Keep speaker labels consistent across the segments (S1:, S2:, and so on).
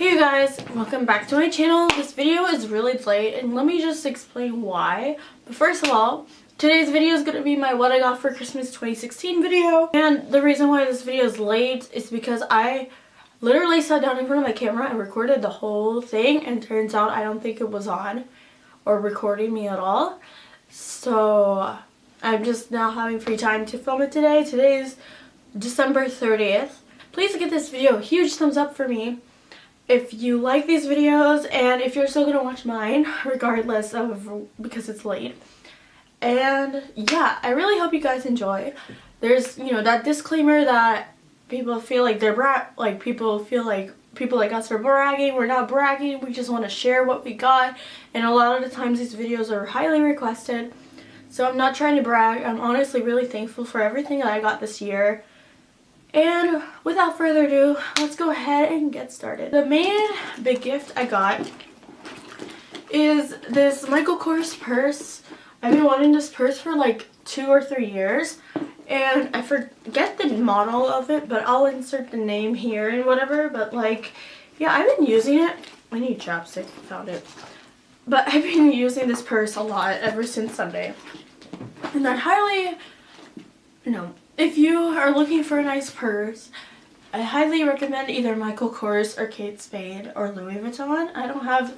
S1: Hey you guys, welcome back to my channel. This video is really late and let me just explain why. But first of all, today's video is going to be my what I got for Christmas 2016 video. And the reason why this video is late is because I literally sat down in front of my camera and recorded the whole thing and turns out I don't think it was on or recording me at all. So I'm just now having free time to film it today. Today is December 30th. Please give this video a huge thumbs up for me if you like these videos and if you're still to watch mine regardless of because it's late. And yeah, I really hope you guys enjoy. There's, you know, that disclaimer that people feel like they're bra like people feel like people like us are bragging. We're not bragging. We just want to share what we got. And a lot of the times these videos are highly requested. So I'm not trying to brag. I'm honestly really thankful for everything that I got this year. And without further ado, let's go ahead and get started. The main big gift I got is this Michael Kors purse. I've been wanting this purse for like two or three years and I forget the model of it but I'll insert the name here and whatever but like yeah I've been using it I need chapstick found it but I've been using this purse a lot ever since Sunday and I highly know if you are looking for a nice purse, I highly recommend either Michael Kors or Kate Spade or Louis Vuitton. I don't have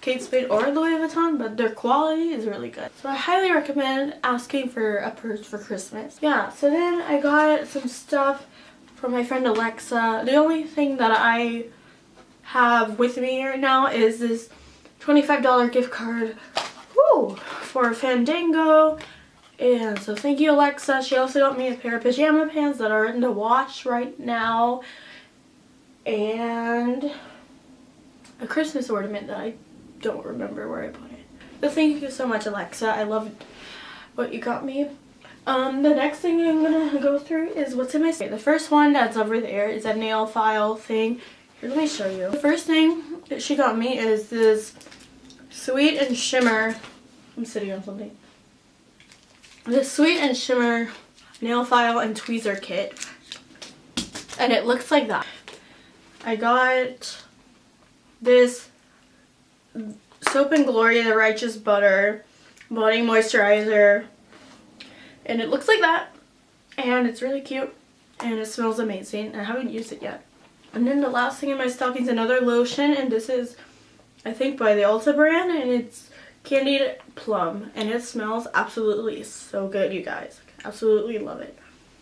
S1: Kate Spade or Louis Vuitton, but their quality is really good. So I highly recommend asking for a purse for Christmas. Yeah, so then I got some stuff from my friend Alexa. The only thing that I have with me right now is this $25 gift card whoo, for Fandango and so thank you Alexa. She also got me a pair of pajama pants that are in the wash right now. And a Christmas ornament that I don't remember where I put it. But thank you so much Alexa. I love what you got me. Um, the next thing I'm going to go through is what's in my skin. The first one that's over there is a nail file thing. Here, let me show you. The first thing that she got me is this Sweet and Shimmer. I'm sitting on something the Sweet and Shimmer nail file and tweezer kit. And it looks like that. I got this Soap and Glory The Righteous Butter Body Moisturizer. And it looks like that. And it's really cute. And it smells amazing. I haven't used it yet. And then the last thing in my stocking is another lotion. And this is, I think, by the Ulta brand. And it's candied plum and it smells absolutely so good you guys. Absolutely love it.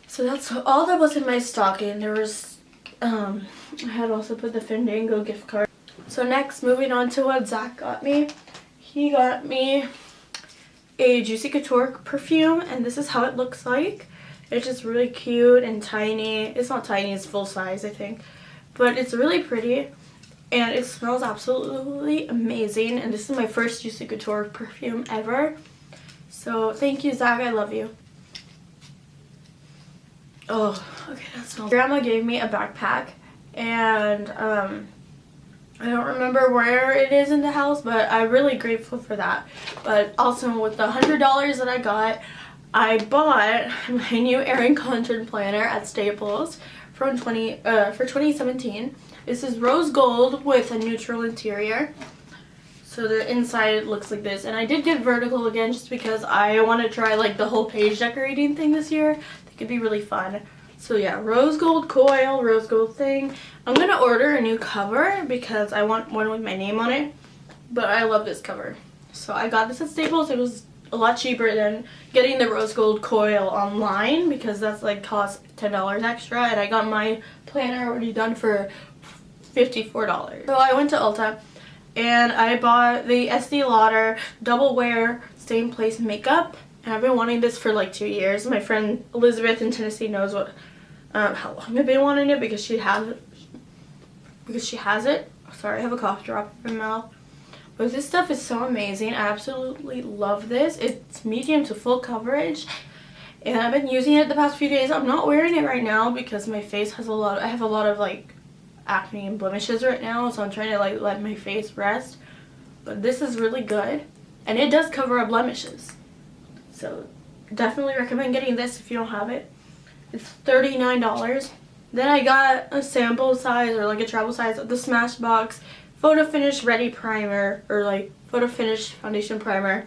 S1: So that's all that was in my stocking. There was um i had also put the fandango gift card. So next moving on to what zach got me. He got me a juicy couture perfume and this is how it looks like. It's just really cute and tiny. It's not tiny it's full size i think. But it's really pretty and it smells absolutely amazing. And this is my first Juicy Couture perfume ever. So thank you Zach. I love you. Oh okay that smells grandma gave me a backpack and um I don't remember where it is in the house but I'm really grateful for that. But also with the hundred dollars that I got I bought my new Erin Condren planner at Staples from 20 uh, for 2017 this is rose gold with a neutral interior. So the inside looks like this. And I did get vertical again just because I want to try like the whole page decorating thing this year. I think it'd be really fun. So yeah, rose gold coil, rose gold thing. I'm going to order a new cover because I want one with my name on it. But I love this cover. So I got this at Staples. It was a lot cheaper than getting the rose gold coil online because that's like cost $10 extra. And I got my planner already done for $54. So I went to Ulta and I bought the Estee Lauder Double Wear Stay in Place Makeup. And I've been wanting this for like two years. My friend Elizabeth in Tennessee knows what um, how long I've been wanting it because she has it. Because she has it. Sorry, I have a cough drop in my mouth. But this stuff is so amazing. I absolutely love this. It's medium to full coverage. And I've been using it the past few days. I'm not wearing it right now because my face has a lot, of, I have a lot of like acne and blemishes right now so I'm trying to like let my face rest but this is really good and it does cover up blemishes so definitely recommend getting this if you don't have it it's $39 Then I got a sample size or like a travel size of the Smashbox Photo Finish Ready Primer or like Photo Finish Foundation Primer.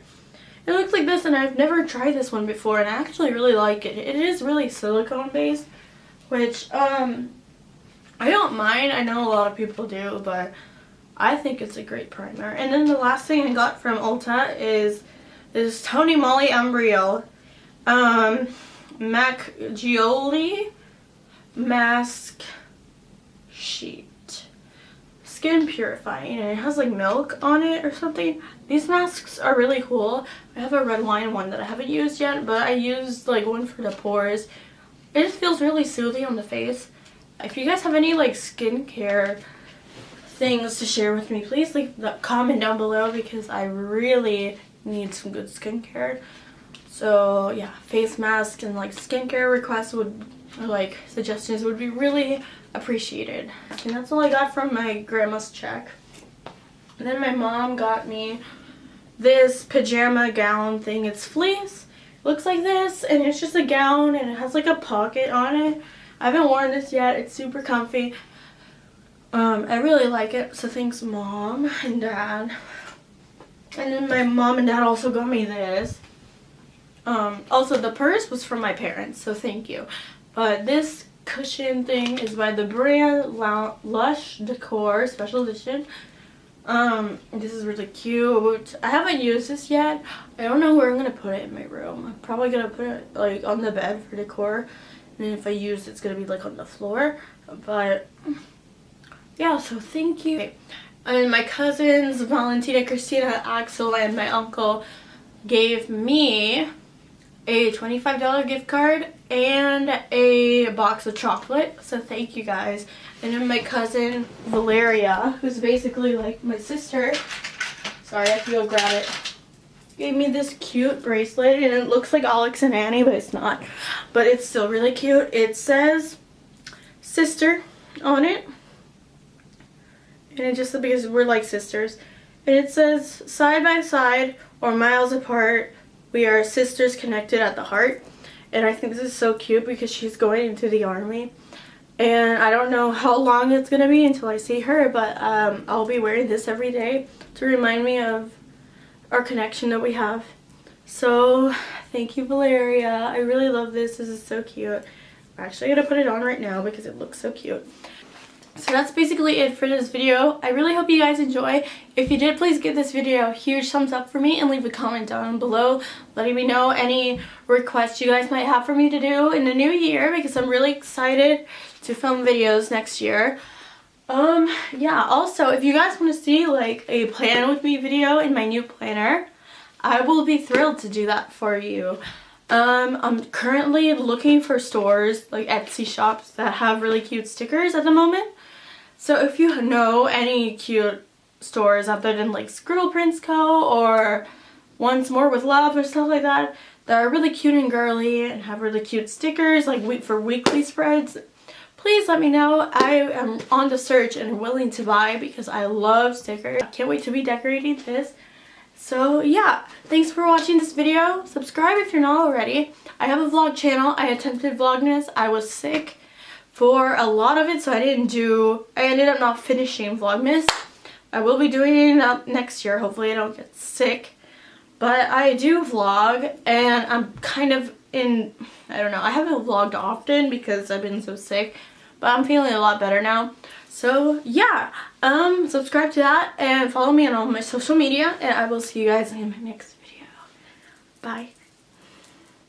S1: It looks like this and I've never tried this one before and I actually really like it. It is really silicone based which um I don't mind. I know a lot of people do but I think it's a great primer. And then the last thing I got from Ulta is this Tony Moly Embryo um, Gioli Mask Sheet. Skin purifying and it has like milk on it or something. These masks are really cool. I have a red wine one that I haven't used yet but I used like one for the pores. It just feels really soothing on the face. If you guys have any like skincare things to share with me, please leave the comment down below because I really need some good skincare. So yeah, face mask and like skincare requests would, or like suggestions would be really appreciated. And that's all I got from my grandma's check. And then my mom got me this pajama gown thing. It's fleece. looks like this and it's just a gown and it has like a pocket on it. I haven't worn this yet. It's super comfy. Um, I really like it, so thanks mom and dad. And then my mom and dad also got me this. Um, also the purse was from my parents, so thank you. But this cushion thing is by the brand Lush Decor Special Edition. Um, this is really cute. I haven't used this yet. I don't know where I'm going to put it in my room. I'm probably going to put it like on the bed for decor. And if I use it's going to be like on the floor. But yeah, so thank you. And my cousins, Valentina, Christina, Axel, and my uncle gave me a $25 gift card and a box of chocolate. So thank you guys. And then my cousin, Valeria, who's basically like my sister. Sorry, I have to go grab it. Gave me this cute bracelet and it looks like Alex and Ani but it's not. But it's still really cute. It says sister on it and it just because we're like sisters and it says side by side or miles apart we are sisters connected at the heart and I think this is so cute because she's going into the army and I don't know how long it's gonna be until I see her but um, I'll be wearing this every day to remind me of our connection that we have so thank you Valeria I really love this this is so cute I'm actually gonna put it on right now because it looks so cute so that's basically it for this video. I really hope you guys enjoy. If you did, please give this video a huge thumbs up for me and leave a comment down below letting me know any requests you guys might have for me to do in the new year because I'm really excited to film videos next year. Um, yeah, also, if you guys want to see like a plan with me video in my new planner, I will be thrilled to do that for you. Um, I'm currently looking for stores, like Etsy shops, that have really cute stickers at the moment. So if you know any cute stores other than like Scribble Prints Co. or Once More with Love or stuff like that that are really cute and girly and have really cute stickers like for weekly spreads, please let me know. I am on the search and willing to buy because I love stickers. I can't wait to be decorating this. So yeah, thanks for watching this video. Subscribe if you're not already. I have a vlog channel. I attempted Vlogmas. I was sick for a lot of it so I didn't do I ended up not finishing Vlogmas I will be doing it next year hopefully I don't get sick but I do vlog and I'm kind of in I don't know I haven't vlogged often because I've been so sick but I'm feeling a lot better now. So yeah. Um subscribe to that and follow me on all my social media and I will see you guys in my next video. Bye